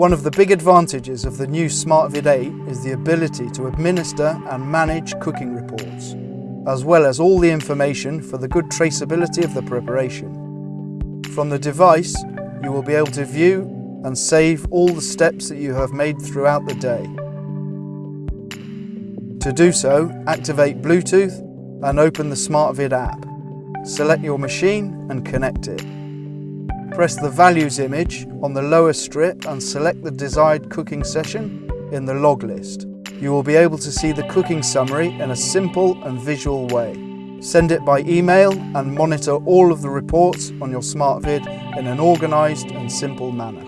One of the big advantages of the new SmartVide 8 is the ability to administer and manage cooking reports, as well as all the information for the good traceability of the preparation. From the device, you will be able to view and save all the steps that you have made throughout the day. To do so, activate Bluetooth and open the SmartVide app. Select your machine and connect it. Press the values image on the lower strip and select the desired cooking session in the log list. You will be able to see the cooking summary in a simple and visual way. Send it by email and monitor all of the reports on your SmartVide in an organised and simple manner.